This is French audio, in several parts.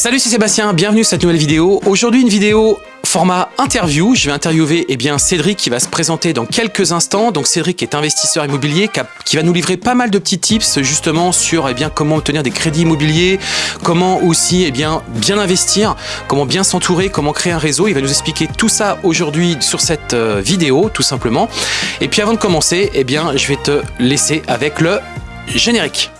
Salut, c'est Sébastien, bienvenue sur cette nouvelle vidéo. Aujourd'hui, une vidéo format interview. Je vais interviewer eh bien, Cédric qui va se présenter dans quelques instants. Donc Cédric est investisseur immobilier qui va nous livrer pas mal de petits tips justement sur eh bien, comment obtenir des crédits immobiliers, comment aussi eh bien, bien investir, comment bien s'entourer, comment créer un réseau. Il va nous expliquer tout ça aujourd'hui sur cette euh, vidéo tout simplement. Et puis avant de commencer, eh bien, je vais te laisser avec le générique.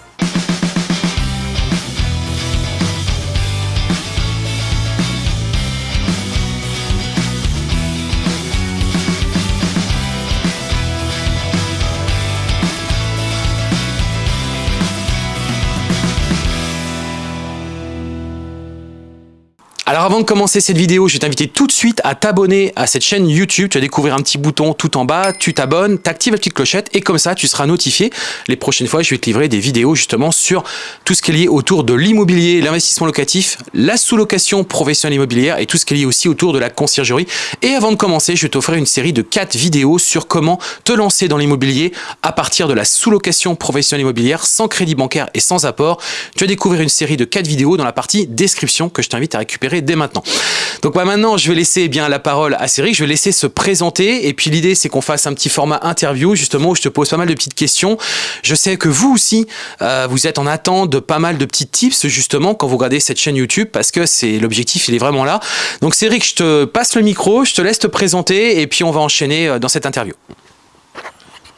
Alors avant de commencer cette vidéo, je vais t'inviter tout de suite à t'abonner à cette chaîne YouTube. Tu vas découvrir un petit bouton tout en bas, tu t'abonnes, tu actives la petite clochette et comme ça tu seras notifié. Les prochaines fois, je vais te livrer des vidéos justement sur tout ce qui est lié autour de l'immobilier, l'investissement locatif, la sous-location professionnelle immobilière et tout ce qui est lié aussi autour de la conciergerie. Et avant de commencer, je vais t'offrir une série de 4 vidéos sur comment te lancer dans l'immobilier à partir de la sous-location professionnelle immobilière sans crédit bancaire et sans apport. Tu vas découvrir une série de 4 vidéos dans la partie description que je t'invite à récupérer dès maintenant. Donc bah, maintenant, je vais laisser eh bien la parole à Cédric, je vais laisser se présenter et puis l'idée c'est qu'on fasse un petit format interview justement où je te pose pas mal de petites questions. Je sais que vous aussi, euh, vous êtes en attente de pas mal de petits tips justement quand vous regardez cette chaîne YouTube parce que c'est l'objectif, il est vraiment là. Donc Cédric, je te passe le micro, je te laisse te présenter et puis on va enchaîner euh, dans cette interview.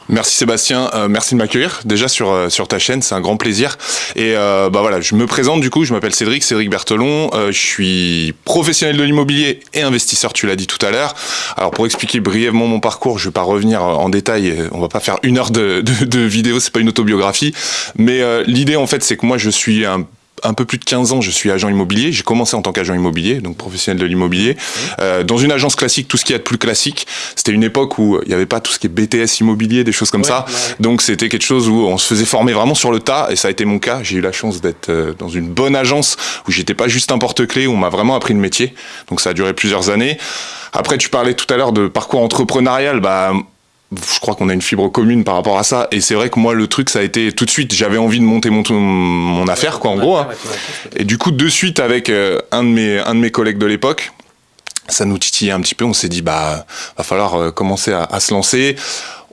Merci Sébastien, euh, merci de m'accueillir déjà sur, euh, sur ta chaîne, c'est un grand plaisir. Et euh, bah voilà, je me présente du coup, je m'appelle Cédric, Cédric Berthelon, je suis professionnel de l'immobilier et investisseur, tu l'as dit tout à l'heure. Alors pour expliquer brièvement mon parcours, je vais pas revenir en détail, on va pas faire une heure de, de, de vidéo, c'est pas une autobiographie, mais l'idée en fait c'est que moi je suis un un peu plus de 15 ans, je suis agent immobilier. J'ai commencé en tant qu'agent immobilier, donc professionnel de l'immobilier. Euh, dans une agence classique, tout ce qui est de plus classique. C'était une époque où il n'y avait pas tout ce qui est BTS immobilier, des choses comme ça. Donc c'était quelque chose où on se faisait former vraiment sur le tas, et ça a été mon cas. J'ai eu la chance d'être euh, dans une bonne agence où j'étais pas juste un porte-clé, où on m'a vraiment appris le métier. Donc ça a duré plusieurs années. Après, tu parlais tout à l'heure de parcours entrepreneurial. Bah, je crois qu'on a une fibre commune par rapport à ça. Et c'est vrai que moi, le truc, ça a été tout de suite, j'avais envie de monter mon, affaire, quoi, en gros. Hein. Et du coup, de suite, avec euh, un, de mes, collègues de l'époque, ça nous titillait un petit peu. On s'est dit, bah, va falloir euh, commencer à se lancer.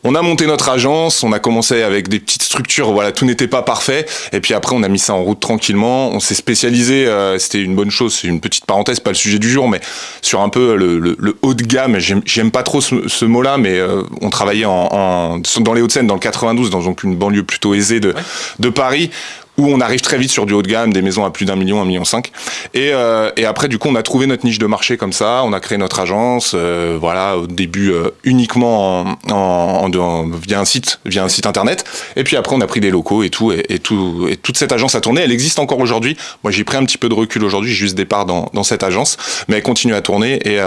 On a monté notre agence, on a commencé avec des petites structures, voilà, tout n'était pas parfait. Et puis après, on a mis ça en route tranquillement. On s'est spécialisé, euh, c'était une bonne chose, c'est une petite parenthèse, pas le sujet du jour, mais sur un peu le, haut de gamme. J'aime pas trop ce, mot-là, mais euh, on travaillait en, dans les Hauts-de-Seine, dans le 92, dans donc une banlieue plutôt aisée de, de Paris où on arrive très vite sur du haut de gamme, des maisons à plus d'un million, un million cinq. Et, euh, après, du coup, on a trouvé notre niche de marché comme ça. On a créé notre agence, euh, voilà, au début euh, uniquement en, en, via un site, internet. Et puis après, on a pris des locaux et tout, et, tout, et toute cette agence a tourné. Elle existe encore aujourd'hui. Moi, j'ai pris un petit peu de recul aujourd'hui, juste départ dans, dans cette agence, mais elle continue à tourner et,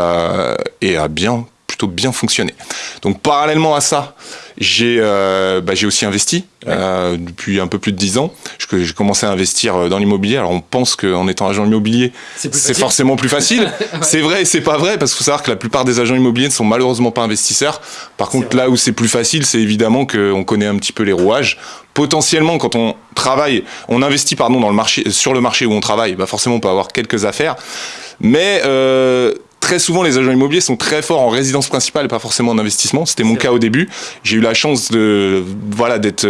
et bien plutôt bien fonctionné. Donc parallèlement à ça, j'ai euh, bah, aussi investi euh, depuis un peu plus de 10 ans. J'ai commencé à investir euh, dans l'immobilier. Alors on pense qu'en étant agent immobilier, c'est forcément plus facile. C'est vrai et c'est pas vrai parce qu'il faut savoir que la plupart des agents immobiliers ne sont malheureusement pas investisseurs. Par contre, là où c'est plus facile, c'est évidemment qu'on connaît un petit peu les rouages. Potentiellement, quand on travaille, on investit pardon dans le marché, sur le marché où on travaille, bah forcément on peut avoir quelques affaires. Mais euh, très souvent, les agents immobiliers sont très forts en résidence principale et pas forcément en investissement. C'était mon cas au début. J'ai eu la chance de, voilà, d'être,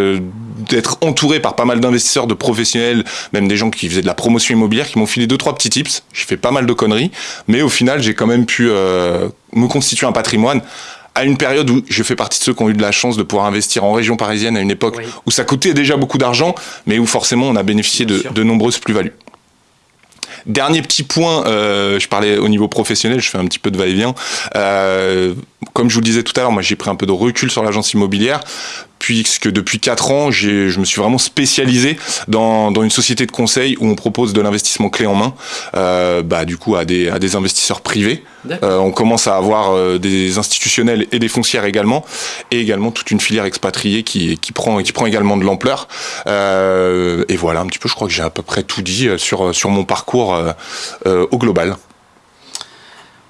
d'être entouré par pas mal d'investisseurs, de professionnels, même des gens qui faisaient de la promotion immobilière, qui m'ont filé deux, trois petits tips. J'ai fait pas mal de conneries, mais au final, j'ai quand même pu euh, me constituer un patrimoine à une période où je fais partie de ceux qui ont eu de la chance de pouvoir investir en région parisienne à une époque où ça coûtait déjà beaucoup d'argent, mais où forcément on a bénéficié de, de nombreuses plus-values. Dernier petit point, euh, je parlais au niveau professionnel, je fais un petit peu de va-et-vient. Euh, comme je vous le disais tout à l'heure, moi j'ai pris un peu de recul sur l'agence immobilière puisque depuis 4 ans, je me suis vraiment spécialisé dans, dans, une société de conseil où on propose de l'investissement clé en main, euh, bah, du coup à des, à des investisseurs privés. Euh, on commence à avoir euh, des institutionnels et des foncières également, et également toute une filière expatriée qui, qui, prend, qui prend également de l'ampleur. Euh, et voilà un petit peu, je crois que j'ai à peu près tout dit sur, sur mon parcours au global.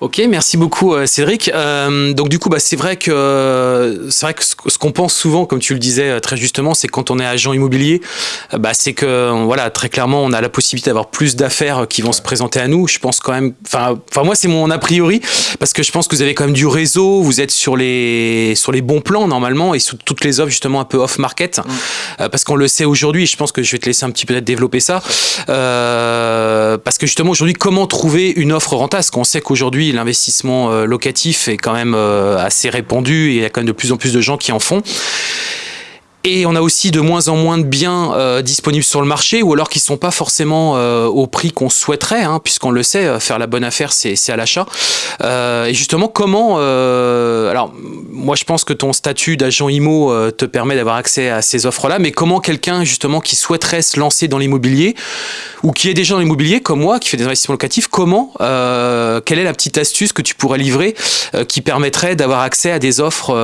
Ok, merci beaucoup euh, Cédric. Euh, donc du coup, bah, c'est vrai que c'est vrai que ce qu'on pense souvent, comme tu le disais euh, très justement, c'est quand on est agent immobilier, bah, c'est que voilà très clairement, on a la possibilité d'avoir plus d'affaires qui vont se présenter à nous. Je pense quand même, enfin, enfin moi c'est mon a priori parce que je pense que vous avez quand même du réseau, vous êtes sur les sur les bons plans normalement et sous toutes les offres justement un peu off market, parce qu'on le sait aujourd'hui. Je pense que je vais te laisser un petit peu développer ça, parce que justement aujourd'hui, comment trouver une offre rentable? Parce qu'on sait qu'aujourd'hui l'investissement euh, locatif est quand même euh, assez répandu et il y a quand même de plus en plus de gens qui en font. Et on a aussi de moins en moins de biens euh, disponibles sur le marché ou alors qui sont pas forcément euh, au prix qu'on souhaiterait, hein, puisqu'on le sait, euh, faire la bonne affaire, c'est à l'achat. Euh, et justement, comment... alors, moi, je pense que ton statut d'agent IMO te permet d'avoir accès à ces offres-là, mais comment quelqu'un, justement, qui souhaiterait se lancer dans l'immobilier ou qui est déjà dans l'immobilier, comme moi, qui fait des investissements locatifs, comment, quelle est la petite astuce que tu pourrais livrer qui permettrait d'avoir accès à des offres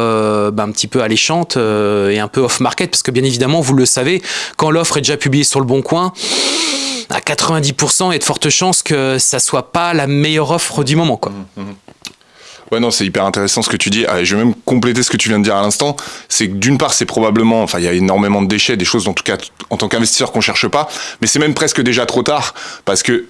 bah, un petit peu alléchantes et un peu off-market parce que bien évidemment, vous le savez, quand l'offre est déjà publiée sur le bon coin, à 90%, il y a de fortes chances que ça soit pas la meilleure offre du moment. Quoi. Mmh, mmh. Ouais, non, c'est hyper intéressant ce que tu dis. Ah, je vais même compléter ce que tu viens de dire à l'instant. C'est que d'une part, c'est probablement, enfin, il y a énormément de déchets, des choses, en tout cas, en tant qu'investisseur, qu'on cherche pas. Mais c'est même presque déjà trop tard parce que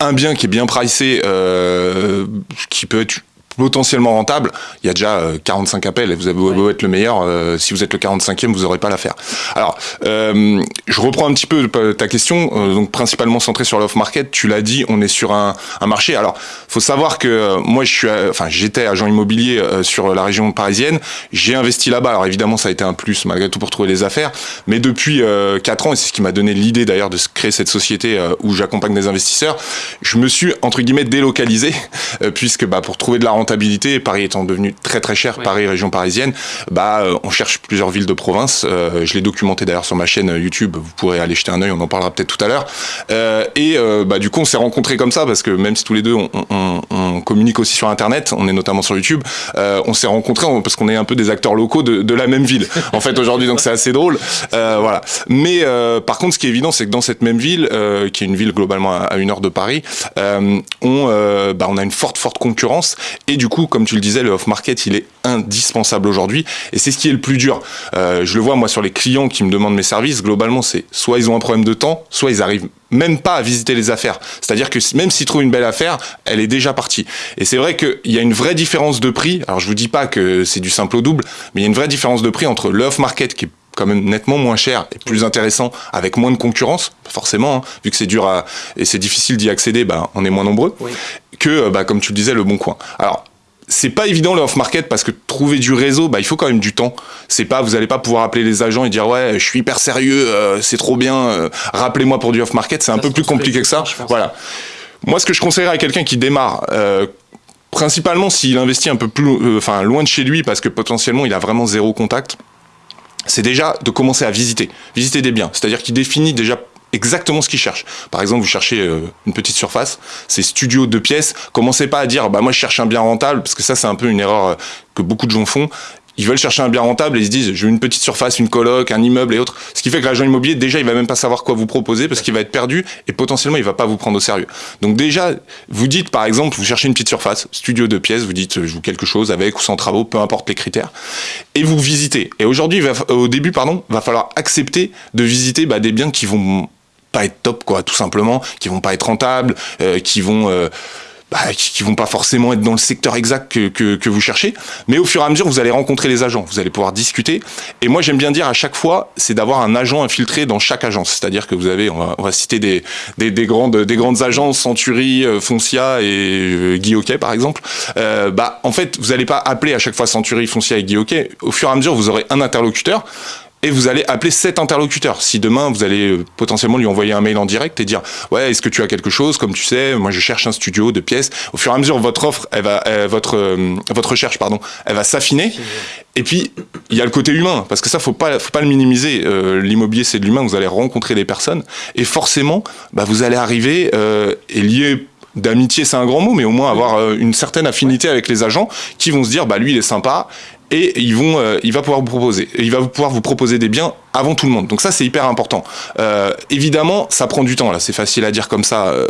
un bien qui est bien pricé, euh, qui peut être potentiellement rentable, il y a déjà 45 euh, appels et vous avez beau être le meilleur, euh, si vous êtes le 45e, vous n'aurez pas l'affaire. Alors, euh, je reprends un petit peu ta question, donc principalement centré sur l'off market. Tu l'as dit, on est sur un, un, marché. Alors, faut savoir que moi, je suis, enfin, j'étais agent immobilier sur la région parisienne. J'ai investi là-bas. Alors évidemment, ça a été un plus malgré tout pour trouver des affaires. Mais depuis 4 ans, et c'est ce qui m'a donné l'idée d'ailleurs de créer cette société où j'accompagne des investisseurs, je me suis entre guillemets délocalisé puisque bah, pour trouver de la rentabilité, Paris étant devenu très très cher, Paris région parisienne, bah euh, on cherche plusieurs villes de province. Euh, je l'ai documenté d'ailleurs sur ma chaîne YouTube. Vous pourrez aller jeter un œil. On en parlera peut-être tout à l'heure. Euh, et bah du coup on s'est rencontrés comme ça parce que même si tous les deux on, on, on communique aussi sur Internet, on est notamment sur YouTube. on s'est rencontrés parce qu'on est un peu des acteurs locaux de, de la même ville. En fait aujourd'hui donc c'est assez drôle. voilà. Mais par contre ce qui est évident c'est que dans cette même ville, qui est une ville globalement à, une heure de Paris, on bah, on a une forte forte concurrence et du coup, comme tu le disais, le off-market, il est indispensable aujourd'hui. Et c'est ce qui est le plus dur. Euh, je le vois, moi, sur les clients qui me demandent mes services, globalement, c'est soit ils ont un problème de temps, soit ils arrivent même pas à visiter les affaires. C'est-à-dire que même s'ils trouvent une belle affaire, elle est déjà partie. Et c'est vrai qu'il y a une vraie différence de prix. Alors, je vous dis pas que c'est du simple au double, mais il y a une vraie différence de prix entre le off-market qui est quand même nettement moins cher et plus intéressant avec moins de concurrence forcément hein, vu que c'est dur à et c'est difficile d'y accéder bah, on est moins nombreux que euh, bah, comme tu le disais le bon coin alors c'est pas évident le off market parce que trouver du réseau, bah, il faut quand même du temps. C'est pas, vous allez pas pouvoir appeler les agents et dire ouais, je suis hyper sérieux, euh, c'est trop bien, euh, rappelez-moi pour du off market. C'est un peu plus compliqué que ça. Voilà. Moi, ce que je conseillerais à quelqu'un qui démarre, euh, principalement s'il investit un peu plus, enfin loin de chez lui parce que potentiellement il a vraiment zéro contact, c'est déjà de commencer à visiter, visiter des biens. C'est-à-dire qu'il définit déjà exactement ce qu'ils cherchent. Par exemple, vous cherchez euh, une petite surface, c'est studio de pièces, commencez pas à dire bah moi je cherche un bien rentable parce que ça c'est un peu une erreur euh, que beaucoup de gens font ils veulent chercher un bien rentable et ils se disent veux une petite surface, une coloc, un immeuble et autres. Ce qui fait que l'agent immobilier déjà il va même pas savoir quoi vous proposer parce qu'il va être perdu et potentiellement il va pas vous prendre au sérieux. Donc déjà vous dites par exemple vous cherchez une petite surface, studio de pièces, vous dites je veux quelque chose avec ou sans travaux, peu importe les critères et vous visitez. Et aujourd'hui au début pardon va falloir accepter de visiter bah, des biens qui vont pas être top quoi tout simplement, qui vont pas être rentables, euh, qui vont euh, bah, qui, vont pas forcément être dans le secteur exact que, que, que, vous cherchez, mais au fur et à mesure, vous allez rencontrer les agents, vous allez pouvoir discuter. Et moi, j'aime bien dire à chaque fois, c'est d'avoir un agent infiltré dans chaque agence. C'est-à-dire que vous avez, on va, on va citer des, des, des, grandes, des grandes agences, Century, euh, Foncia et euh, Guy par exemple. Euh, bah, en fait, vous n'allez pas appeler à chaque fois Century, Foncia et Guy. Au fur et à mesure, vous aurez un interlocuteur et vous allez appeler cet interlocuteur. Si demain vous allez euh, potentiellement lui envoyer un mail en direct et dire ouais est-ce que tu as quelque chose? Comme tu sais moi je cherche un studio de pièces. Au fur et à mesure votre offre elle va votre euh, votre recherche pardon elle va s'affiner. Et puis il y a le côté humain parce que ça faut pas faut pas le minimiser. Euh, l'immobilier c'est de l'humain. Vous allez rencontrer des personnes et forcément bah, vous allez arriver et lier d'amitié, c'est un grand mot, mais au moins avoir une certaine affinité avec les agents qui vont se dire, bah lui, il est sympa, et ils vont, euh, il va pouvoir vous proposer, il va pouvoir vous proposer des biens avant tout le monde. Donc ça, c'est hyper important. Euh, évidemment, ça prend du temps. Là, c'est facile à dire comme ça euh,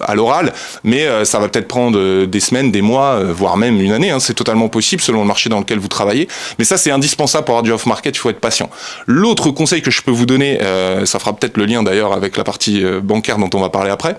à l'oral, mais euh, ça va peut-être prendre euh, des semaines, des mois, euh, voire même une année. Hein. C'est totalement possible selon le marché dans lequel vous travaillez. Mais ça, c'est indispensable pour avoir du off-market. Il faut être patient. L'autre conseil que je peux vous donner, euh, ça fera peut-être le lien d'ailleurs avec la partie euh, bancaire dont on va parler après,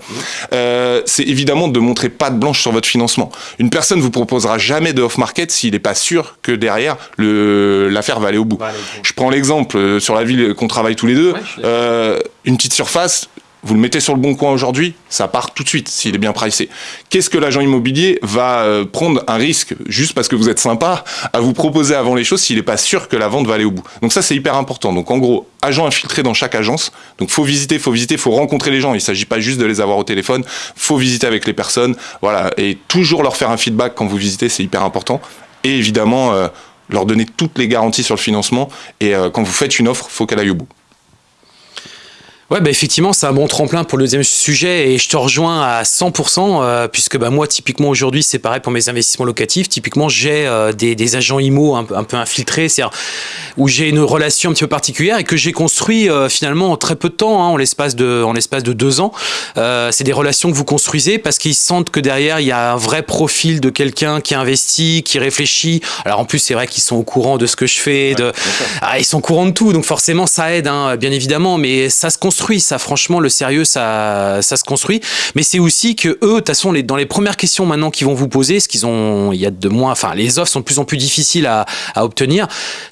euh, c'est évidemment de montrer patte blanche sur votre financement. Une personne vous proposera jamais de off-market s'il n'est pas sûr que derrière l'affaire va aller au bout. Va aller au bout. Je prends l'exemple euh, sur la ville qu'on travaille tous les deux. Ouais. Euh, une petite surface, vous le mettez sur le bon coin aujourd'hui, ça part tout de suite s'il est bien pricé. Qu'est-ce que l'agent immobilier va euh, prendre un risque juste parce que vous êtes sympa à vous proposer avant les choses s'il n'est pas sûr que la vente va aller au bout? Donc ça c'est hyper important. Donc en gros, agent infiltré dans chaque agence. Donc faut visiter, faut visiter, faut rencontrer les gens. Il s'agit pas juste de les avoir au téléphone. Faut visiter avec les personnes. Voilà et toujours leur faire un feedback quand vous visitez, c'est hyper important. Et évidemment euh, leur donner toutes les garanties sur le financement. Et euh, quand vous faites une offre, faut qu'elle aille au bout. Ouais, bah effectivement, c'est un bon tremplin pour le deuxième sujet et je te rejoins à 100% euh, puisque bah, moi, typiquement aujourd'hui, c'est pareil pour mes investissements locatifs. Typiquement, j'ai euh, des, des agents IMO un, peu- un peu infiltrés, c'est-à-dire où j'ai une relation un petit peu particulière et que j'ai construit euh, finalement en très peu de temps, hein, en l'espace de, en l'espace de deux ans. C'est des relations que vous construisez parce qu'ils sentent que derrière, il y a un vrai profil de quelqu'un qui investit, qui réfléchit. Alors en plus, c'est vrai qu'ils sont au courant de ce que je fais, de, ah, ils sont au courant de tout, donc forcément ça aide, hein, bien évidemment, mais ça se construit, ça franchement, le sérieux, ça, ça se construit. Mais c'est aussi que eux, de toute façon, les, dans les premières questions maintenant qu'ils vont vous poser, ce qu'ils ont, il y a de moins, enfin, les offres sont de plus en plus difficiles à, à obtenir.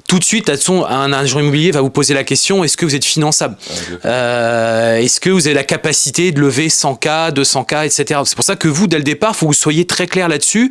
Tout de suite, de toute façon, un agent immobilier va vous poser la question est-ce que vous êtes finançable? Euh, Est-ce que vous avez la capacité de lever 100K, 200K, etc. C'est pour ça que vous, dès le départ, il faut que vous soyez très clair là-dessus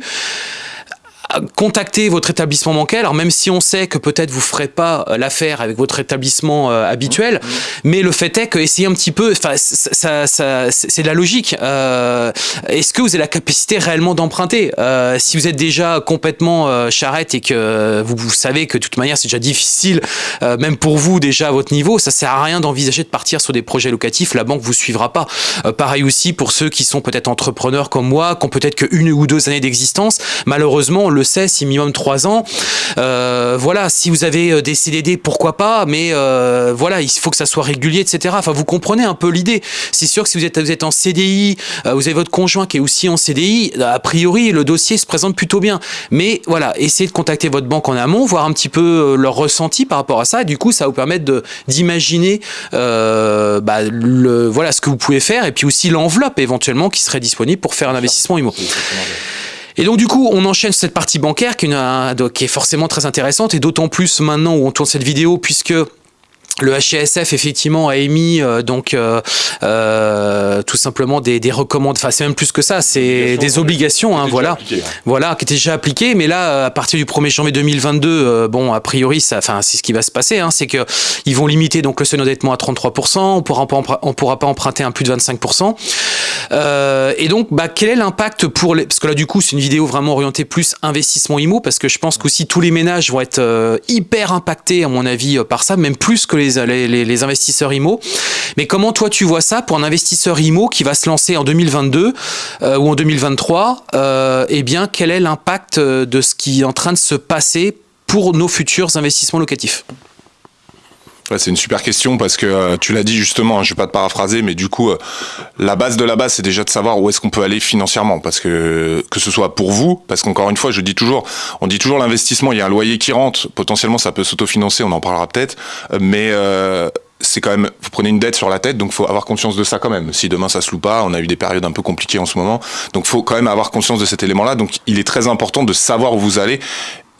contactez votre établissement bancaire. Alors même si on sait que peut-être vous ferez pas euh, l'affaire avec votre établissement euh, habituel, mais le fait est que essayez un petit peu. Enfin, ça, ça- c'est de la logique. Euh, Est-ce que vous avez la capacité réellement d'emprunter? Euh, Si vous êtes déjà complètement charrette et que vous, vous savez que de toute manière c'est déjà difficile, même pour vous déjà à votre niveau, ça sert à rien d'envisager de partir sur des projets locatifs. La banque vous suivra pas. Pareil aussi pour ceux qui sont peut-être entrepreneurs comme moi, qui ont peut-être que une ou deux années d'existence. Malheureusement, on le sait, c'est minimum trois ans. Euh, voilà, si vous avez euh, des CDD, pourquoi pas, mais euh, voilà, il faut que ça soit régulier, etc. Enfin, vous comprenez un peu l'idée. C'est sûr que si vous êtes, vous êtes en CDI, vous avez votre conjoint qui est aussi en CDI, a priori, le dossier se présente plutôt bien. Mais voilà, essayez de contacter votre banque en amont, voir un petit peu leur ressenti par rapport à ça. Et du coup, ça va vous permettre de- d'imaginer euh, bah, le, voilà, ce que vous pouvez faire et puis aussi l'enveloppe éventuellement qui serait disponible pour faire un investissement IMO. Et donc du coup, on enchaîne cette partie bancaire donc, qui est forcément très intéressante et d'autant plus maintenant où on tourne cette vidéo puisque le HCSF effectivement a émis euh, donc euh, euh, tout simplement des, des recommandations. Enfin, c'est même plus que ça, c'est des obligations. Hein, voilà, voilà, qui étaient déjà appliquées. Mais là, à partir du 1er janvier 2022, euh, bon, a priori, ça, enfin, c'est ce qui va se passer. Hein, c'est que ils vont limiter donc le seuil d'endettement à 33%. On pourra pas on pourra pas emprunter un plus de 25%. Euh, et donc, bah, quel est l'impact pour les... Parce que là, du coup, c'est une vidéo vraiment orientée plus investissement IMO, parce que je pense qu'aussi tous les ménages vont être euh, hyper impactés, à mon avis, par ça, même plus que les, les, les- investisseurs IMO. Mais comment toi, tu vois ça pour un investisseur IMO qui va se lancer en 2022 euh, ou en 2023 euh, Eh bien, quel est l'impact euh, de ce qui est en train de se passer pour nos futurs investissements locatifs? Ouais, c'est une super question parce que euh, tu l'as dit justement, hein, je vais pas te paraphraser, mais du coup, euh, la base de la base, c'est déjà de savoir où est-ce qu'on peut aller financièrement, parce que que ce soit pour vous, parce qu'encore une fois, je dis toujours, on dit toujours l'investissement, il y a un loyer qui rentre, potentiellement ça peut s'autofinancer, on en parlera peut-être, euh, mais c'est quand même, vous prenez une dette sur la tête, donc faut avoir conscience de ça quand même. Si demain ça se loue pas, on a eu des périodes un peu compliquées en ce moment, donc faut quand même avoir conscience de cet élément-là. Donc il est très important de savoir où vous allez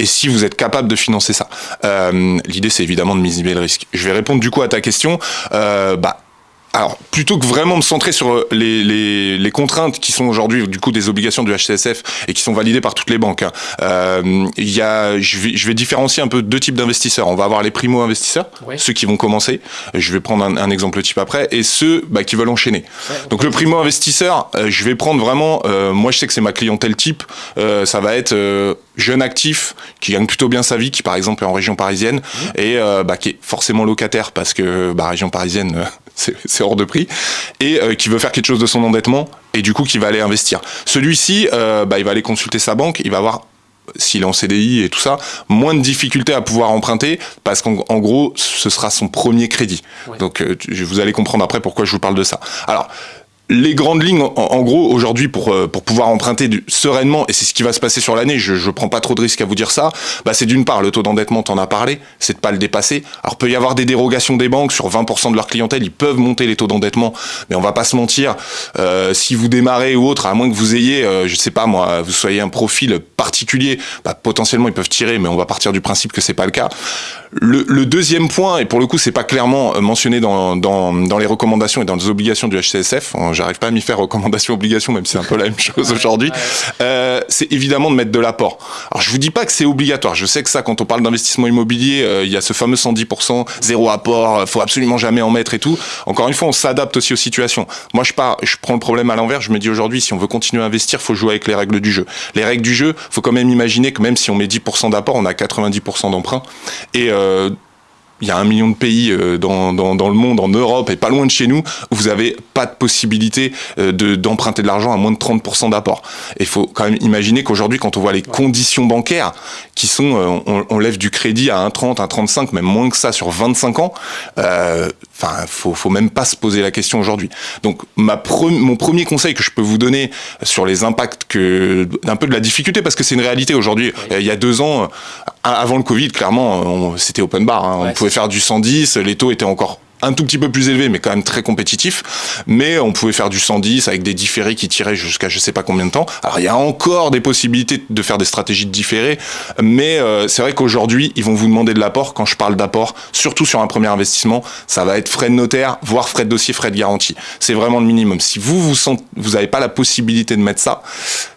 et si vous êtes capable de financer ça. Euh, L'idée, c'est évidemment de minimiser le risque. Je vais répondre du coup à ta question. Euh, bah, alors, plutôt que vraiment me centrer sur les, les, les contraintes qui sont aujourd'hui du coup des obligations du HCSF et qui sont validées par toutes les banques, hein, euh, il y a, je, vais, je vais différencier un peu deux types d'investisseurs. On va avoir les primo-investisseurs, Ouais. ceux qui vont commencer. Je vais prendre un, un exemple type après, et ceux bah, qui veulent enchaîner. Donc le primo-investisseur, euh, je vais prendre vraiment, euh, moi je sais que c'est ma clientèle type, euh, ça va être euh, jeune actif qui gagne plutôt bien sa vie, qui par exemple est en région parisienne et euh, bah, qui est forcément locataire parce que bah, région parisienne euh, c'est hors de prix et euh, qui veut faire quelque chose de son endettement et du coup qui va aller investir. Celui-ci, euh, bah, il va aller consulter sa banque, il va avoir s'il est en CDI et tout ça, moins de difficultés à pouvoir emprunter parce qu'en gros, ce sera son premier crédit. Donc, euh, vous allez comprendre après pourquoi je vous parle de ça. Alors, les grandes lignes, en, gros, aujourd'hui, pour, euh, pour pouvoir emprunter sereinement, et c'est ce qui va se passer sur l'année, je ne prends pas trop de risques à vous dire ça, bah c'est d'une part, le taux d'endettement, t'en as parlé, c'est de pas le dépasser. Alors, peut y avoir des dérogations des banques sur 20% de leur clientèle, ils peuvent monter les taux d'endettement, mais on va pas se mentir, euh, si vous démarrez ou autre, à moins que vous ayez, euh, je sais pas moi, vous soyez un profil particulier, bah, potentiellement ils peuvent tirer, mais on va partir du principe que c'est pas le cas. Le, le, deuxième point, et pour le coup, c'est pas clairement mentionné dans, dans, dans les recommandations et dans les obligations du HCSF, j'arrive pas à m'y faire recommandation obligation, même si c'est un peu la même chose aujourd'hui. Euh, c'est évidemment de mettre de l'apport. Alors je vous dis pas que c'est obligatoire. Je sais que ça, quand on parle d'investissement immobilier, euh, il y a ce fameux 110%, zéro apport, euh, faut absolument jamais en mettre et tout. Encore une fois, on s'adapte aussi aux situations. Moi, je pars, je prends le problème à l'envers. Je me dis aujourd'hui, si on veut continuer à investir, faut jouer avec les règles du jeu. Les règles du jeu, faut quand même imaginer que même si on met 10% d'apport, on a 90% d'emprunt. Et euh, il y a un million de pays euh, dans, dans, dans, le monde, en Europe et pas loin de chez nous, où vous n'avez pas de possibilité euh, de, d'emprunter de l'argent à moins de 30% d'apport. Et il faut quand même imaginer qu'aujourd'hui, quand on voit les conditions bancaires qui sont, euh, on, on, lève du crédit à 1,30, 1,35, même moins que ça sur 25 ans, euh, enfin, faut, faut même pas se poser la question aujourd'hui. Donc, ma mon premier conseil que je peux vous donner sur les impacts que, d'un peu de la difficulté, parce que c'est une réalité aujourd'hui. Il y a deux ans, avant le Covid, clairement, c'était open bar. Hein. on pouvait faire du 110, les taux étaient encore un tout petit peu plus élevé, mais quand même très compétitif. Mais on pouvait faire du 110 avec des différés qui tiraient jusqu'à je sais pas combien de temps. Alors il y a encore des possibilités de faire des stratégies de différés, mais euh, c'est vrai qu'aujourd'hui ils vont vous demander de l'apport. Quand je parle d'apport, surtout sur un premier investissement, ça va être frais de notaire, voire frais de dossier, frais de garantie. C'est vraiment le minimum. Si vous vous sentez, vous n'avez pas la possibilité de mettre ça,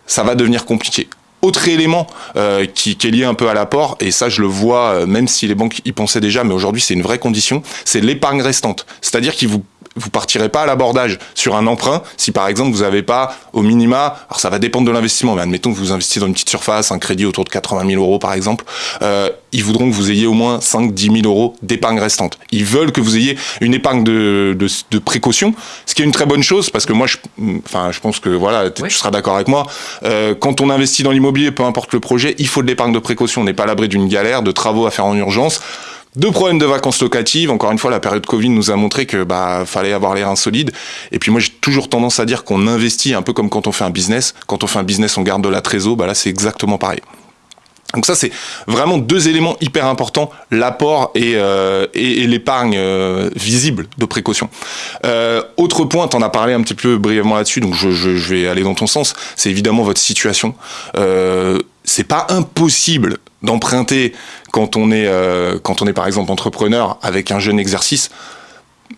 ça va devenir compliqué. Autre élément euh, qui, qui, est lié un peu à l'apport, et ça je le vois, euh, même si les banques y pensaient déjà, mais aujourd'hui c'est une vraie condition, c'est l'épargne restante. C'est-à-dire qu'ils vous vous partirez pas à l'abordage sur un emprunt si par exemple vous n'avez pas au minima, alors ça va dépendre de l'investissement, mais admettons que vous investissez dans une petite surface, un crédit autour de 80 000 euros par exemple, euh, ils voudront que vous ayez au moins 5-10 000 euros d'épargne restante. Ils veulent que vous ayez une épargne de, de, de, précaution, ce qui est une très bonne chose parce que moi, je, enfin, je pense que voilà, tu seras d'accord avec moi. Euh, quand on investit dans l'immobilier, peu importe le projet, il faut de l'épargne de précaution. On n'est pas à l'abri d'une galère, de travaux à faire en urgence. Deux problèmes de vacances locatives. Encore une fois, la période Covid nous a montré que bah fallait avoir les reins solides. Et puis moi, j'ai toujours tendance à dire qu'on investit un peu comme quand on fait un business. Quand on fait un business, on garde de la trésor. Bah là, c'est exactement pareil. Donc ça, c'est vraiment deux éléments hyper importants, l'apport et, euh, l'épargne euh, visible de précaution. Euh, autre point, tu en as parlé un petit peu brièvement là-dessus, donc je, vais aller dans ton sens, c'est évidemment votre situation. C'est pas impossible d'emprunter quand on est euh, quand on est par exemple entrepreneur avec un jeune exercice,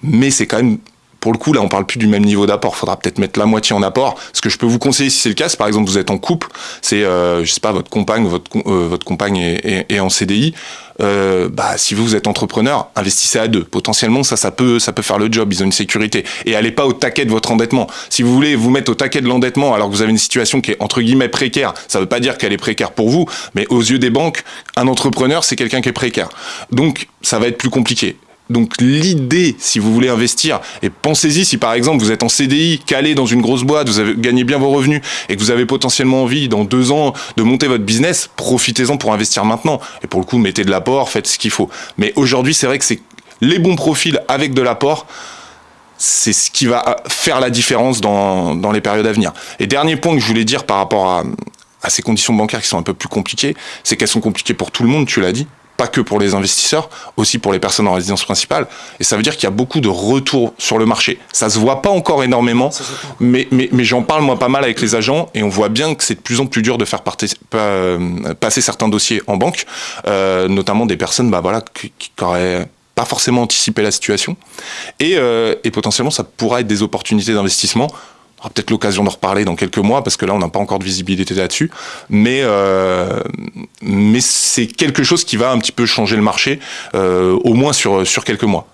mais c'est quand même pour le coup, là, on parle plus du même niveau d'apport. Il faudra peut-être mettre la moitié en apport. Ce que je peux vous conseiller, si c'est le cas, par exemple vous êtes en couple, c'est, euh, je sais pas, votre compagne, votre, euh, compagne est, en CDI. Euh, bah, si vous êtes entrepreneur, investissez à deux. Potentiellement, ça, peut, faire le job. Ils ont une sécurité. Et allez pas au taquet de votre endettement. Si vous voulez vous mettre au taquet de l'endettement alors que vous avez une situation qui est entre guillemets précaire, ça veut pas dire qu'elle est précaire pour vous, mais aux yeux des banques, un entrepreneur, c'est quelqu'un qui est précaire. Donc, ça va être plus compliqué. Donc l'idée, si vous voulez investir, et pensez-y si par exemple vous êtes en CDI, calé dans une grosse boîte, vous avez gagné bien vos revenus et que vous avez potentiellement envie dans deux ans de monter votre business, profitez-en pour investir maintenant. Et pour le coup, mettez de l'apport, faites ce qu'il faut. Mais aujourd'hui, c'est vrai que c'est les bons profils avec de l'apport c'est ce qui va faire la différence dans, dans les périodes à venir. Et dernier point que je voulais dire par rapport à, à ces conditions bancaires qui sont un peu plus compliquées, c'est qu'elles sont compliquées pour tout le monde, tu l'as dit, pas que pour les investisseurs, aussi pour les personnes en résidence principale. Et ça veut dire qu'il y a beaucoup de retours sur le marché. Ça se voit pas encore énormément, mais, mais, mais j'en parle moi pas mal avec les agents et on voit bien que c'est de plus en plus dur de faire passer certains dossiers en banque, euh, notamment des personnes bah, voilà, qui, qui auraient pas forcément anticipé la situation. Et, euh, et potentiellement, ça pourra être des opportunités d'investissement on aura peut-être l'occasion d'en reparler dans quelques mois parce que là on n'a pas encore de visibilité là-dessus, mais euh, mais c'est quelque chose qui va un petit peu changer le marché, euh, au moins sur sur quelques mois.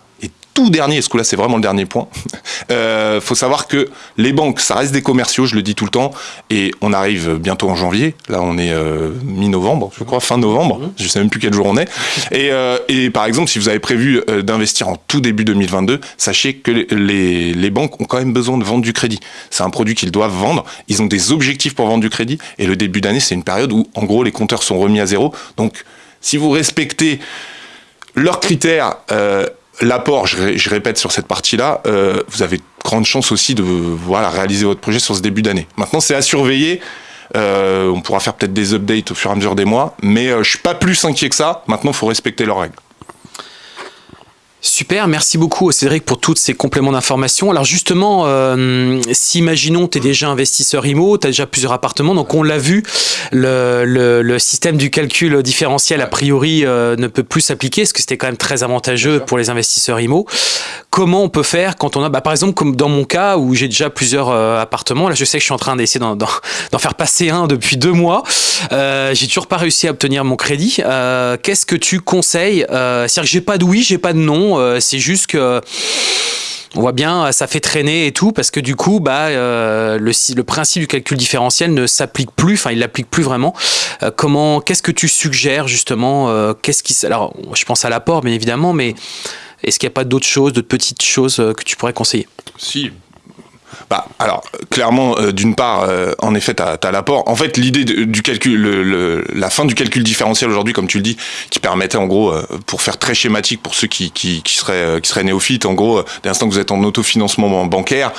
Tout dernier, ce coup-là c'est vraiment le dernier point, euh, faut savoir que les banques, ça reste des commerciaux, je le dis tout le temps, et on arrive bientôt en janvier, là on est euh, mi-novembre, je crois, fin novembre, mhm. je sais même plus quel jour on est, et, euh, et par exemple si vous avez prévu euh, d'investir en tout début 2022, sachez que les, les banques ont quand même besoin de vendre du crédit. C'est un produit qu'ils doivent vendre, ils ont des objectifs pour vendre du crédit, et le début d'année c'est une période où en gros les compteurs sont remis à zéro, donc si vous respectez leurs critères, euh, l'apport, je, répète sur cette partie-là, euh, vous avez grande chance aussi de voilà, réaliser votre projet sur ce début d'année. Maintenant, c'est à surveiller. Euh, on pourra faire peut-être des updates au fur et à mesure des mois, mais je suis pas plus inquiet que ça. Maintenant, il faut respecter leurs règles. Super, merci beaucoup Cédric pour tous ces compléments d'information. Alors justement, euh, si imaginons tu es déjà investisseur IMO, tu as déjà plusieurs appartements, donc on l'a vu, le, le, système du calcul différentiel a priori euh, ne peut plus s'appliquer, parce que c'était quand même très avantageux pour les investisseurs IMO. Comment on peut faire quand on a, bah, par exemple comme dans mon cas où j'ai déjà plusieurs euh, appartements, là je sais que je suis en train d'essayer d'en faire passer un depuis deux mois, j'ai toujours pas réussi à obtenir mon crédit. Qu'est-ce que tu conseilles C'est-à-dire que j'ai pas de oui, j'ai pas de non, euh, c'est juste que on voit bien, ça fait traîner et tout, parce que du coup, bah, euh, le, principe du calcul différentiel ne s'applique plus, enfin, il l'applique plus vraiment. Euh, comment, qu'est-ce que tu suggères justement Qu'est-ce qui, alors, je pense à l'apport, bien évidemment, mais est-ce qu'il n'y a pas d'autres choses, d'autres petites choses que tu pourrais conseiller? Si, bah, alors, clairement, euh, d'une part, euh, en effet, tu as, l'apport. En fait, l'idée du calcul, la fin du calcul différentiel aujourd'hui, comme tu le dis, qui permettait, en gros, euh, pour faire très schématique pour ceux qui, qui, qui seraient, qui seraient néophytes, en gros, dès l'instant que vous êtes en autofinancement bancaire,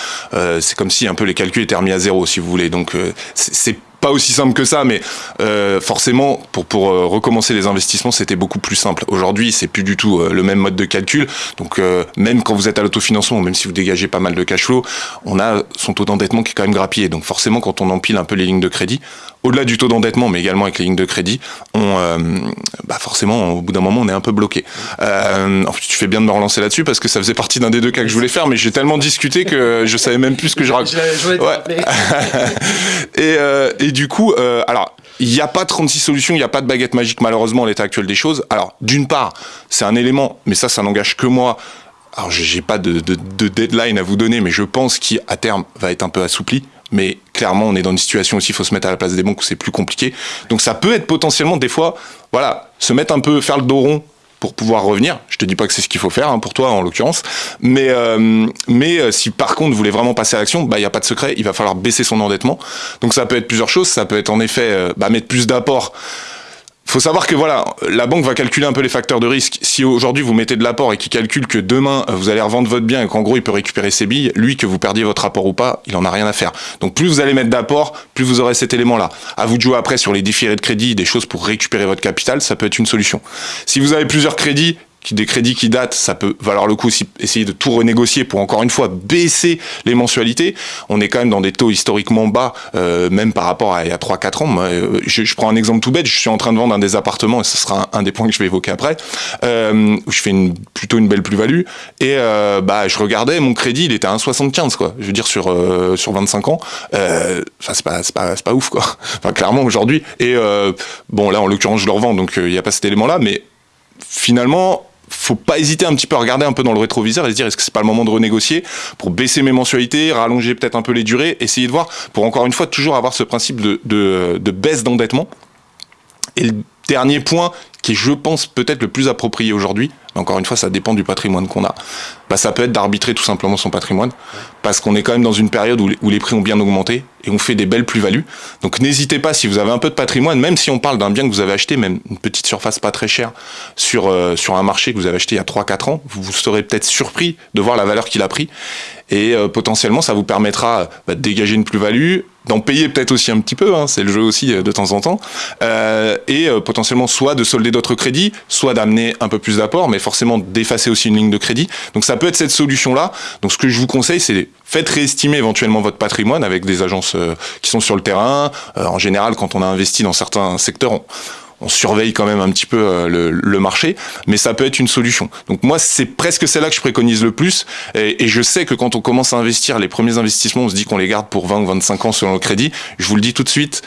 c'est comme si un peu les calculs étaient remis à zéro, si vous voulez. Donc, c'est pas aussi simple que ça, mais euh, forcément, pour, pour euh, recommencer les investissements, c'était beaucoup plus simple. Aujourd'hui, c'est plus du tout euh, le même mode de calcul. Donc, même quand vous êtes à l'autofinancement, même si vous dégagez pas mal de cash flow, on a son taux d'endettement qui est quand même grappillé. Donc, forcément, quand on empile un peu les lignes de crédit, au-delà du taux d'endettement, mais également avec les lignes de crédit, on, bah forcément, au bout d'un moment, on est un peu bloqué. Euh, tu fais bien de me relancer là-dessus parce que ça faisait partie d'un des deux cas que je voulais faire, mais j'ai tellement discuté que je savais même plus ce que je racontais. Ouais. et, et du coup, euh, alors, il n'y a pas 36 solutions, il n'y a pas de baguette magique malheureusement à l'état actuel des choses. Alors, d'une part, c'est un élément, mais ça, ça n'engage que moi. Alors, j'ai pas de, deadline à vous donner, mais je pense qu'à terme va être un peu assoupli. Mais clairement, on est dans une situation aussi, il faut se mettre à la place des banques où c'est plus compliqué. Donc, ça peut être potentiellement des fois, voilà, se mettre un peu, faire le dos rond pour pouvoir revenir. Je te dis pas que c'est ce qu'il faut faire hein, pour toi en l'occurrence, mais euh, mais euh, si par contre vous voulez vraiment passer à l'action, bah il y a pas de secret, il va falloir baisser son endettement. Donc ça peut être plusieurs choses, ça peut être en effet euh, bah, mettre plus d'apport faut savoir que voilà, la banque va calculer un peu les facteurs de risque. Si aujourd'hui vous mettez de l'apport et qu'il calcule que demain vous allez revendre votre bien et qu'en gros il peut récupérer ses billes, lui que vous perdiez votre apport ou pas, il en a rien à faire. Donc plus vous allez mettre d'apport, plus vous aurez cet élément-là. À vous de jouer après sur les déférés de crédit, des choses pour récupérer votre capital, ça peut être une solution. Si vous avez plusieurs crédits, des crédits qui datent, ça peut valoir le coup aussi essayer de tout renégocier pour encore une fois baisser les mensualités. On est quand même dans des taux historiquement bas, euh, même par rapport à il y a 3-4 ans. Euh, je, prends un exemple tout bête, je suis en train de vendre un des appartements, et ce sera un, des points que je vais évoquer après, euh, où je fais une, plutôt une belle plus-value, et euh, bah, je regardais, mon crédit, il était à 1,75, quoi. Je veux dire, sur, euh, sur 25 ans, euh, c'est pas, pas, pas ouf, quoi. Enfin, clairement, aujourd'hui. Et bon, là, en l'occurrence, je le revends, donc il n'y a pas cet élément-là, mais finalement, faut pas hésiter un petit peu à regarder un peu dans le rétroviseur et se dire est-ce que c'est pas le moment de renégocier pour baisser mes mensualités, rallonger peut-être un peu les durées, essayer de voir pour encore une fois toujours avoir ce principe de, de, baisse d'endettement. Dernier point qui est, je pense, peut-être le plus approprié aujourd'hui, encore une fois, ça dépend du patrimoine qu'on a, bah, ça peut être d'arbitrer tout simplement son patrimoine, parce qu'on est quand même dans une période où, où les prix ont bien augmenté et on fait des belles plus-values. Donc n'hésitez pas, si vous avez un peu de patrimoine, même si on parle d'un bien que vous avez acheté, même une petite surface pas très chère, sur, euh, sur un marché que vous avez acheté il y a 3-4 ans, vous, vous serez peut-être surpris de voir la valeur qu'il a pris, et euh, potentiellement ça vous permettra bah, de dégager une plus-value, d'en payer peut-être aussi un petit peu, hein, c'est le jeu aussi euh, de temps en temps, euh, et euh, potentiellement soit de solder d'autres crédits, soit d'amener un peu plus d'apport, mais forcément d'effacer aussi une ligne de crédit. Donc ça peut être cette solution-là. Donc ce que je vous conseille, c'est faites réestimer éventuellement votre patrimoine avec des agences qui sont sur le terrain. en général, quand on a investi dans certains secteurs, on surveille quand même un petit peu euh, le, marché, mais ça peut être une solution. Donc moi, c'est presque celle-là que je préconise le plus, et, je sais que quand on commence à investir, les premiers investissements, on se dit qu'on les garde pour 20 ou 25 ans selon le crédit. Je vous le dis tout de suite,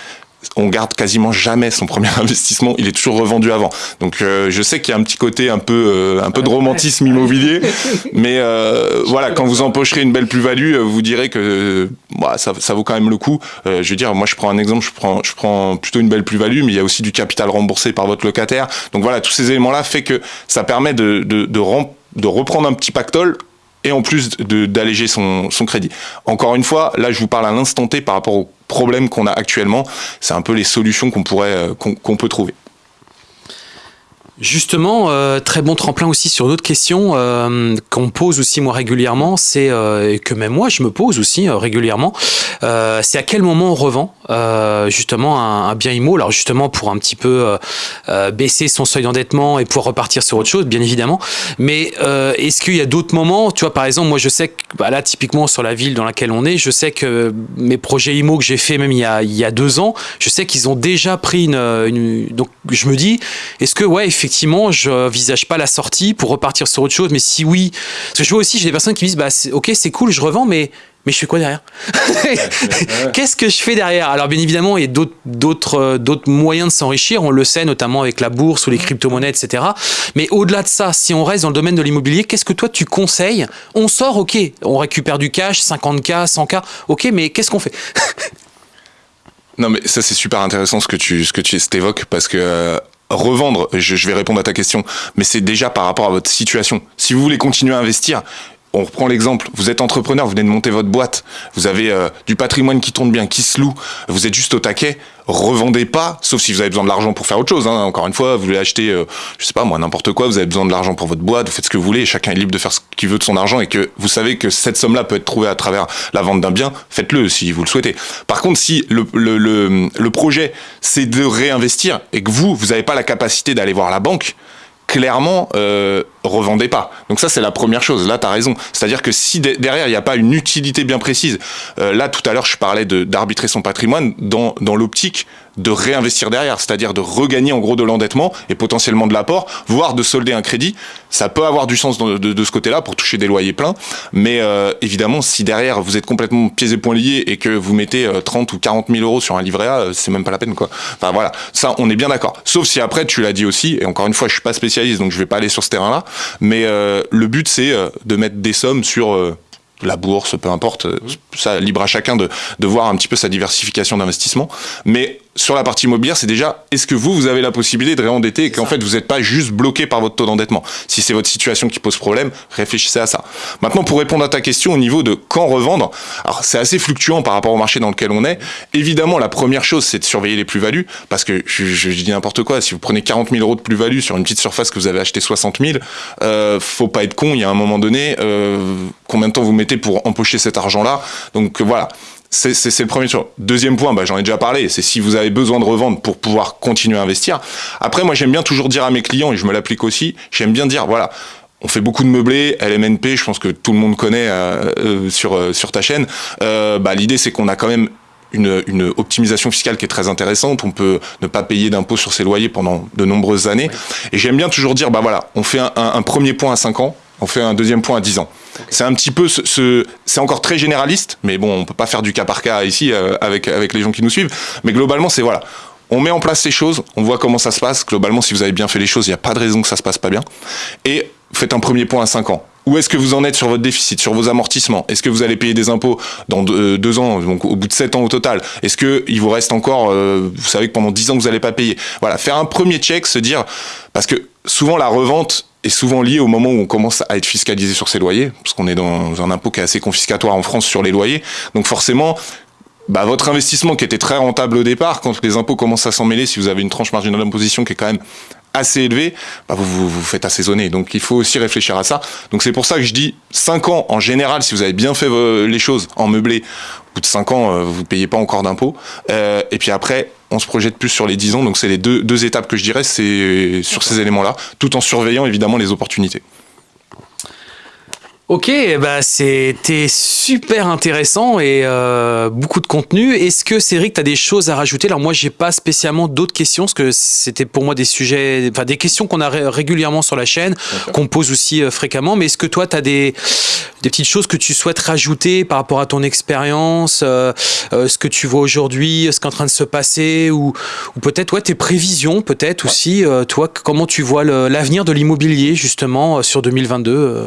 on garde quasiment jamais son premier investissement, il est toujours revendu avant. Donc euh, je sais qu'il y a un petit côté un peu euh, un peu de romantisme immobilier, mais euh, voilà, quand vous empocherez une belle plus-value, vous direz que bah, ça, ça, vaut quand même le coup. je veux dire, moi je prends un exemple, je prends je prends plutôt une belle plus-value, mais il y a aussi du capital remboursé par votre locataire. Donc voilà, tous ces éléments-là fait que ça permet de de, de, de reprendre un petit pactole et en plus d'alléger son, crédit. Encore une fois, là je vous parle à l'instant T par rapport aux problèmes qu'on a actuellement. C'est un peu les solutions qu'on euh, qu'on peut trouver. Justement, euh, très bon tremplin aussi sur d'autres questions euh, qu'on pose aussi moi régulièrement, c'est euh, que même moi je me pose aussi euh, régulièrement, c'est à quel moment on revend justement un, bien IMO, alors justement pour un petit peu baisser son seuil d'endettement et pouvoir repartir sur autre chose, bien évidemment, mais est-ce qu'il y a d'autres moments, tu vois par exemple moi je sais que bah, là typiquement sur la ville dans laquelle on est, je sais que mes projets IMO que j'ai fait même il y, a, il y a deux ans, je sais qu'ils ont déjà pris une, une, donc je me dis, est-ce que ouais effectivement effectivement, je visage pas la sortie pour repartir sur autre chose. Mais si oui, parce que je vois aussi, j'ai des personnes qui me disent, bah, ok, c'est cool, je revends, mais mais je fais quoi derrière Qu'est-ce que je fais derrière? Alors bien évidemment, il y a d'autres d'autres moyens de s'enrichir, on le sait notamment avec la bourse ou les crypto-monnaies, etc. Mais au-delà de ça, si on reste dans le domaine de l'immobilier, qu'est-ce que toi tu conseilles? On sort, ok, on récupère du cash, 50K, 100K, ok, mais qu'est-ce qu'on fait? Non mais ça c'est super intéressant ce que tu ce que tu évoques parce que euh, revendre, je, vais répondre à ta question, mais c'est déjà par rapport à votre situation. Si vous voulez continuer à investir, on reprend l'exemple, vous êtes entrepreneur, vous venez de monter votre boîte, vous avez euh, du patrimoine qui tourne bien, qui se loue, vous êtes juste au taquet, revendez pas, sauf si vous avez besoin de l'argent pour faire autre chose. Hein. Encore une fois, vous voulez acheter, euh, je sais pas moi, n'importe quoi, vous avez besoin de l'argent pour votre boîte, vous faites ce que vous voulez, chacun est libre de faire ce qu'il veut de son argent et que vous savez que cette somme-là peut être trouvée à travers la vente d'un bien, faites-le si vous le souhaitez. Par contre, si le, le, projet c'est de réinvestir et que vous, vous n'avez pas la capacité d'aller voir la banque, clairement, euh, revendez pas. Donc ça, c'est la première chose. Là, tu as raison. C'est-à-dire que si derrière, il n'y a pas une utilité bien précise, euh, là, tout à l'heure, je parlais d'arbitrer son patrimoine dans, dans l'optique de réinvestir derrière, c'est-à-dire de regagner en gros de l'endettement et potentiellement de l'apport, voire de solder un crédit. Ça peut avoir du sens de, de, de ce côté-là pour toucher des loyers pleins, mais euh, évidemment, si derrière vous êtes complètement pieds et poings liés et que vous mettez 30 ou 40 000 euros sur un livret A, c'est même pas la peine quoi. Enfin voilà, ça on est bien d'accord. Sauf si après tu l'as dit aussi, et encore une fois, je suis pas spécialiste donc je vais pas aller sur ce terrain-là, mais euh, le but, c'est euh, de mettre des sommes sur euh, la bourse, peu importe, ça libre à chacun de, de voir un petit peu sa diversification d'investissement. Mais sur la partie immobilière, c'est déjà est-ce que vous, vous avez la possibilité de réendetter et qu'en fait, vous n'êtes pas juste bloqué par votre taux d'endettement? Si c'est votre situation qui pose problème, réfléchissez à ça. Maintenant, pour répondre à ta question au niveau de quand revendre, alors c'est assez fluctuant par rapport au marché dans lequel on est. Évidemment, la première chose, c'est de surveiller les plus-values parce que je, je, dis n'importe quoi. Si vous prenez 40 000 euros de plus-value sur une petite surface que vous avez acheté 60 000, euh, faut pas être con. Il y a un moment donné, euh, combien de temps vous mettez pour empocher cet argent-là? Donc voilà. C'est le premier choix. Deuxième point, bah, j'en ai déjà parlé, c'est si vous avez besoin de revendre pour pouvoir continuer à investir. Après, moi, j'aime bien toujours dire à mes clients, et je me l'applique aussi, j'aime bien dire, voilà, on fait beaucoup de meublés, LMNP, je pense que tout le monde connaît euh, euh, sur, euh, sur ta chaîne. Bah, L'idée, c'est qu'on a quand même une, une, optimisation fiscale qui est très intéressante. On peut ne pas payer d'impôts sur ses loyers pendant de nombreuses années. Et j'aime bien toujours dire, bah voilà, on fait un, un, un premier point à 5 ans, on fait un deuxième point à 10 ans. C'est un petit peu ce, ce c'est encore très généraliste, mais bon, on peut pas faire du cas par cas ici euh, avec avec les gens qui nous suivent. Mais globalement, c'est voilà, on met en place ces choses, on voit comment ça se passe. Globalement, si vous avez bien fait les choses, il n'y a pas de raison que ça se passe pas bien. Et faites un premier point à 5 ans. Où est-ce que vous en êtes sur votre déficit, sur vos amortissements? Est-ce que vous allez payer des impôts dans deux, deux, ans, donc au bout de sept ans au total? Est-ce que il vous reste encore, euh, vous savez que pendant dix ans vous n'allez pas payer? Voilà, faire un premier check, se dire, parce que souvent la revente est souvent liée au moment où on commence à être fiscalisé sur ses loyers, parce qu'on est dans un impôt qui est assez confiscatoire en France sur les loyers. Donc forcément, bah, votre investissement qui était très rentable au départ, quand les impôts commencent à s'en mêler, si vous avez une tranche marginale d'imposition qui est quand même assez élevé, bah vous, vous, faites assaisonner. Donc il faut aussi réfléchir à ça. Donc c'est pour ça que je dis 5 ans en général, si vous avez bien fait les choses en meublé, au bout de 5 ans, euh, vous ne payez pas encore d'impôts. Euh, et puis après, on se projette plus sur les 10 ans. Donc c'est les deux, deux étapes que je dirais, c'est sur ces éléments-là, tout en surveillant évidemment les opportunités. Ok, bah c'était super intéressant et euh, beaucoup de contenu. Est-ce que Cédric, tu as des choses à rajouter? Alors moi, j'ai pas spécialement d'autres questions parce que c'était pour moi des sujets, enfin des questions qu'on a régulièrement sur la chaîne, qu'on pose aussi euh, fréquemment. Mais est-ce que toi, tu as des, des petites choses que tu souhaites rajouter par rapport à ton expérience, euh, ce que tu vois aujourd'hui, ce qui est en train de se passer, ou, ou peut-être ouais, tes prévisions, peut-être aussi, toi, comment tu vois l'avenir de l'immobilier justement sur 2022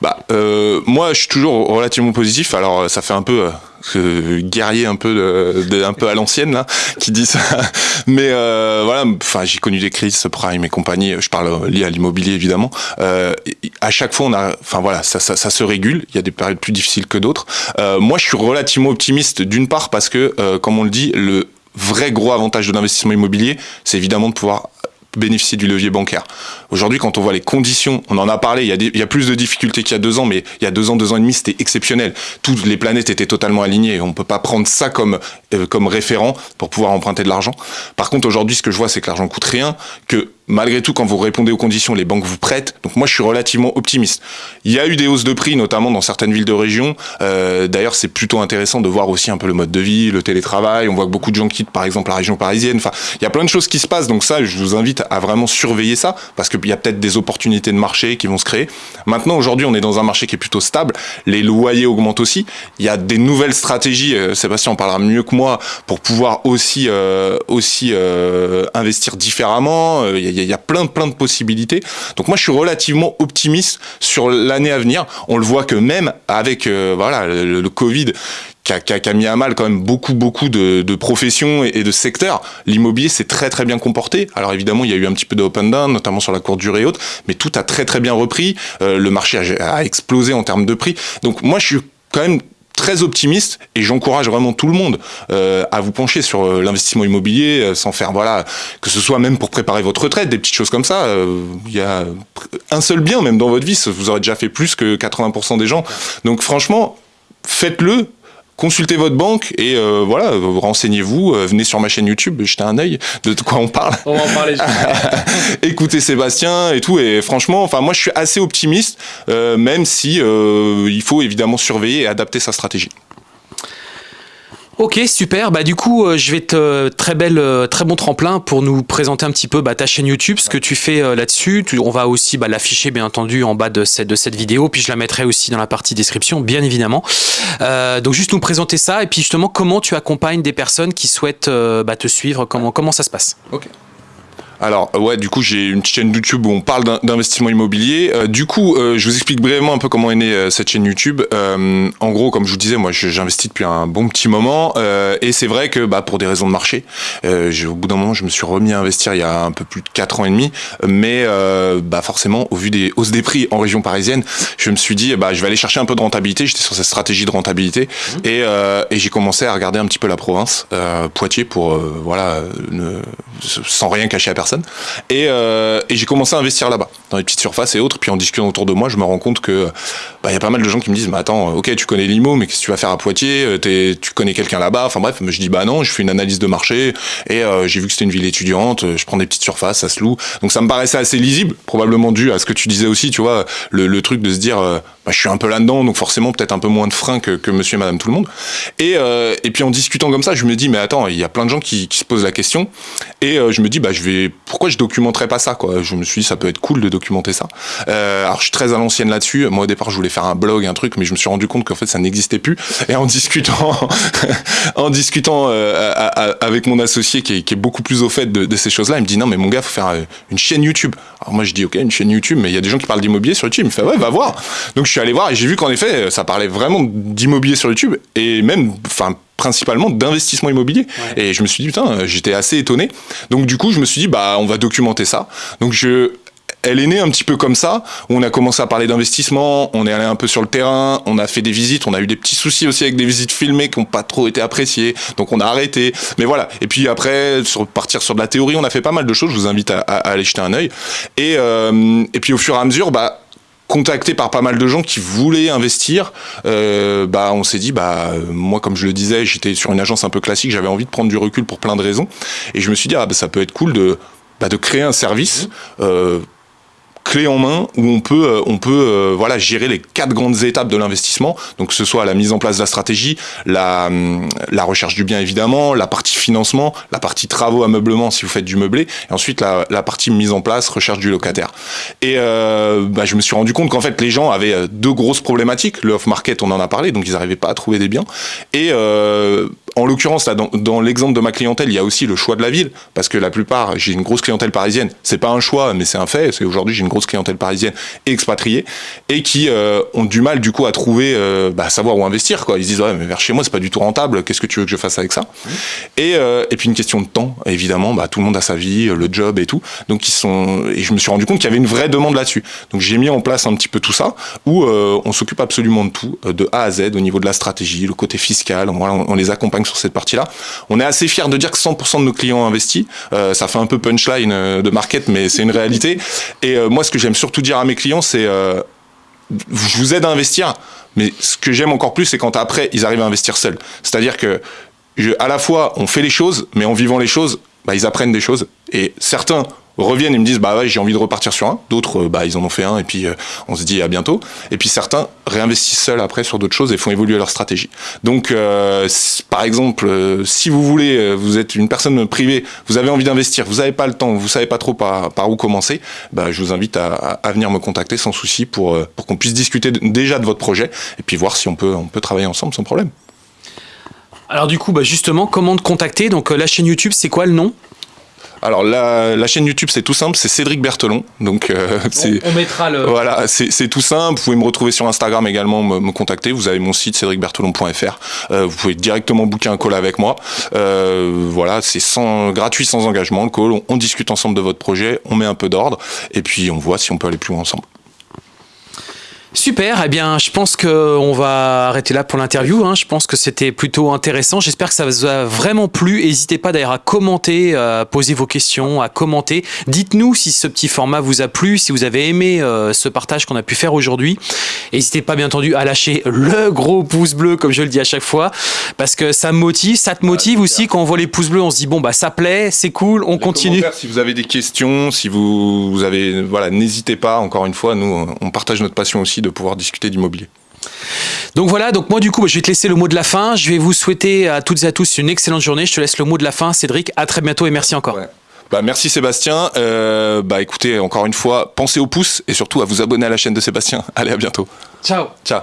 bah, euh, moi, je suis toujours relativement positif. Alors, ça fait un peu euh, guerrier, un peu, de, un peu à l'ancienne là, qui dit ça. Mais euh, voilà, enfin, j'ai connu des crises, prime et compagnie. Je parle lié à l'immobilier évidemment. Euh, à chaque fois, on a, enfin voilà, ça, ça, ça, se régule. Il y a des périodes plus difficiles que d'autres. Euh, moi, je suis relativement optimiste d'une part parce que, euh, comme on le dit, le vrai gros avantage de l'investissement immobilier, c'est évidemment de pouvoir bénéficier du levier bancaire. Aujourd'hui, quand on voit les conditions, on en a parlé, il y a, plus de difficultés qu'il y a deux ans, mais il y a deux ans, deux ans et demi, c'était exceptionnel. Toutes les planètes étaient totalement alignées. On ne peut pas prendre ça comme, euh, comme référent pour pouvoir emprunter de l'argent. Par contre, aujourd'hui, ce que je vois, c'est que l'argent coûte rien, que malgré tout, quand vous répondez aux conditions, les banques vous prêtent. Donc moi, je suis relativement optimiste. Il y a eu des hausses de prix, notamment dans certaines villes de région. Euh, D'ailleurs, c'est plutôt intéressant de voir aussi un peu le mode de vie, le télétravail. On voit que beaucoup de gens quittent, par exemple, la région parisienne. Enfin, il y a plein de choses qui se passent. Donc ça, je vous invite à vraiment surveiller ça, parce qu'il y a peut-être des opportunités de marché qui vont se créer. Maintenant, aujourd'hui, on est dans un marché qui est plutôt stable. Les loyers augmentent aussi. Il y a des nouvelles stratégies. Euh, Sébastien en parlera mieux que moi pour pouvoir aussi euh, aussi euh, investir différemment. Euh, il y a plein plein de possibilités. Donc moi, je suis relativement optimiste sur l'année à venir. On le voit que même avec euh, voilà le, Covid, qui a, qui, a, mis à mal quand même beaucoup beaucoup de, professions et, et, de secteurs. L'immobilier s'est très très bien comporté. Alors évidemment, il y a eu un petit peu de up and down, notamment sur la courte durée haute, mais tout a très très bien repris. Euh, le marché a explosé en termes de prix. Donc moi, je suis quand même très optimiste et j'encourage vraiment tout le monde euh, à vous pencher sur euh, l'investissement immobilier euh, sans faire voilà que ce soit même pour préparer votre retraite des petites choses comme ça il y a un seul bien même dans votre vie vous aurez déjà fait plus que 80% des gens. Donc franchement faites-le consultez votre banque et euh, voilà, renseignez-vous, euh, venez sur ma chaîne YouTube, jetez un œil de quoi on parle. On va en parler. Écoutez Sébastien et tout et franchement, enfin moi je suis assez optimiste, euh, même si euh, il faut évidemment surveiller et adapter sa stratégie. Ok, super. Bah du coup, euh, je vais te très belle, euh, très bon tremplin pour nous présenter un petit peu bah, ta chaîne YouTube, ce que tu fais euh, là-dessus. On va aussi bah, l'afficher bien entendu en bas de cette, vidéo, puis je la mettrai aussi dans la partie description, bien évidemment. Euh, donc juste nous présenter ça et puis justement comment tu accompagnes des personnes qui souhaitent euh, bah, te suivre, comment comment ça se passe? Ok. Alors ouais, du coup j'ai une chaîne YouTube où on parle d'investissement immobilier. Euh, du coup, euh, je vous explique brièvement un peu comment est née euh, cette chaîne YouTube. Euh, en gros, comme je vous disais, moi j'investis depuis un bon petit moment euh, et c'est vrai que bah, pour des raisons de marché, au bout d'un moment je me suis remis à investir il y a un peu plus de 4 ans et demi, mais bah, forcément au vu des hausses des prix en région parisienne, je me suis dit bah, je vais aller chercher un peu de rentabilité. J'étais sur cette stratégie de rentabilité mmh. et, et j'ai commencé à regarder un petit peu la province, Poitiers, pour voilà ne, sans rien cacher à personne euh, et j'ai commencé à investir là-bas, dans les petites surfaces et autres. Puis en discutant autour de moi, je me rends compte que bah, y a pas mal de gens qui me disent, mais attends, ok, tu connais l'IMO, mais qu'est-ce que tu vas faire à Poitiers es, Tu connais quelqu'un là-bas Enfin bref, je dis, bah non, je fais une analyse de marché et euh, j'ai vu que c'était une ville étudiante, je prends des petites surfaces, ça se loue. Donc ça me paraissait assez lisible, probablement dû à ce que tu disais aussi, tu vois, le, truc de se dire, euh, bah, je suis un peu là-dedans, donc forcément peut-être un peu moins de frein que, monsieur et madame tout le monde. Et, euh, puis en discutant comme ça, je me dis, mais attends, il y a plein de gens qui, se posent la question. Et euh, je me dis, bah, je vais, pourquoi je documenterais pas ça, Je me suis dit, ça peut être cool de documenter ça. Euh, alors je suis très à l'ancienne là-dessus. Moi au départ, je voulais faire un blog, un truc, mais je me suis rendu compte qu'en fait ça n'existait plus. Et en discutant, en discutant euh, à, à, avec mon associé qui est, qui est, beaucoup plus au fait de, de ces choses-là, il me dit, non, mais mon gars, faut faire euh, une chaîne YouTube. Alors moi je dis, ok, une chaîne YouTube, mais il y a des gens qui parlent d'immobilier sur YouTube. Il me fait, ouais, va voir. Donc je suis allé voir et j'ai vu qu'en effet, ça parlait vraiment d'immobilier sur YouTube et même, enfin, principalement d'investissement immobilier. Ouais. Et je me suis dit, putain, j'étais assez étonné. Donc du coup, je me suis dit, bah, on va documenter ça. Donc je, elle est née un petit peu comme ça. On a commencé à parler d'investissement, on est allé un peu sur le terrain, on a fait des visites, on a eu des petits soucis aussi avec des visites filmées qui n'ont pas trop été appréciées, donc on a arrêté. Mais voilà. Et puis après, partir sur de la théorie, on a fait pas mal de choses. Je vous invite à aller jeter un œil. Et, euh, et puis au fur et à mesure, bah contacté par pas mal de gens qui voulaient investir, euh, bah on s'est dit bah moi comme je le disais, j'étais sur une agence un peu classique, j'avais envie de prendre du recul pour plein de raisons, et je me suis dit ah bah ça peut être cool de bah, de créer un service. Euh, clé en main où on peut, euh, on peut euh, voilà, gérer les quatre grandes étapes de l'investissement. Donc, que ce soit la mise en place de la stratégie, la, hum, recherche du bien évidemment, la partie financement, la partie travaux, ameublement si vous faites du meublé, et ensuite la, partie mise en place, recherche du locataire. Et euh, bah, je me suis rendu compte qu'en fait, les gens avaient deux grosses problématiques. Le off-market, on en a parlé, donc ils n'arrivaient pas à trouver des biens. En l'occurrence, là, dans, dans l'exemple de ma clientèle, il y a aussi le choix de la ville, parce que la plupart, j'ai une grosse clientèle parisienne. C'est pas un choix, mais c'est un fait. C'est aujourd'hui, j'ai une grosse clientèle parisienne expatriée et qui euh, ont du mal du coup à trouver, euh, bah, savoir où investir. Quoi. Ils se disent ouais, mais vers chez moi, c'est pas du tout rentable. Qu'est-ce que tu veux que je fasse avec ça? Et, euh, et puis une question de temps, évidemment. Bah, tout le monde a sa vie, le job et tout. Donc ils sont. Et je me suis rendu compte qu'il y avait une vraie demande là-dessus. Donc j'ai mis en place un petit peu tout ça, où euh, on s'occupe absolument de tout, de A à Z, au niveau de la stratégie, le côté fiscal. Voilà, on, on les accompagne sur cette partie-là. On est assez fiers de dire que 100% de nos clients investis. Euh, ça fait un peu punchline euh, de market, mais c'est une réalité. Et euh, moi, ce que j'aime surtout dire à mes clients, c'est je vous aide à investir, mais ce que j'aime encore plus, c'est quand après, ils arrivent à investir seuls. C'est-à-dire que je, à la fois, on fait les choses, mais en vivant les choses, bah, ils apprennent des choses. Et certains reviennent et me disent bah ouais j'ai envie de repartir sur un. D'autres euh, bah ils en ont fait un et puis euh, on se dit à bientôt. Et puis certains réinvestissent seuls après sur d'autres choses et font évoluer leur stratégie. Donc euh, par exemple si vous voulez vous êtes une personne privée vous avez envie d'investir vous n'avez pas le temps vous savez pas trop par, où commencer bah je vous invite à, à- venir me contacter sans souci pour pour qu'on puisse discuter déjà de votre projet et puis voir si on peut on peut travailler ensemble sans problème. Alors du coup, bah, justement, comment te contacter? Donc la chaîne YouTube, c'est quoi le nom? Alors la, la chaîne YouTube c'est tout simple c'est Cédric Berthelon donc euh, c'est on, on mettra le... Voilà, c'est c'est tout simple. Vous pouvez me retrouver sur Instagram également, me, me contacter. Vous avez mon site cédricberthelon.fr. Euh, vous pouvez directement booker un call avec moi. Euh, voilà, c'est sans gratuit, sans engagement. Le call, on, on discute ensemble de votre projet, on met un peu d'ordre et puis on voit si on peut aller plus loin ensemble. Super, eh bien, je pense qu'on va arrêter là pour l'interview. hein. Je pense que c'était plutôt intéressant. J'espère que ça vous a vraiment plu. N'hésitez pas d'ailleurs à commenter, à poser vos questions, à commenter. Dites-nous si ce petit format vous a plu, si vous avez aimé euh, ce partage qu'on a pu faire aujourd'hui. N'hésitez pas, bien entendu, à lâcher le gros pouce bleu, comme je le dis à chaque fois, parce que ça me motive. Ça te motive aussi quand on voit les pouces bleus, on se dit bon bah ça plaît, c'est cool, on Les continue. Si vous avez des questions, si vous, vous avez, voilà, n'hésitez pas. Encore une fois, nous, on partage notre passion aussi de pouvoir discuter d'immobilier. Donc voilà, donc moi du coup, bah, je vais te laisser le mot de la fin. Je vais vous souhaiter à toutes et à tous une excellente journée. Je te laisse le mot de la fin, Cédric. À très bientôt et merci encore. Ouais. Bah, merci Sébastien. Euh, bah écoutez, encore une fois, pensez au pouce et surtout à vous abonner à la chaîne de Sébastien. Allez, à bientôt. Ciao. Ciao.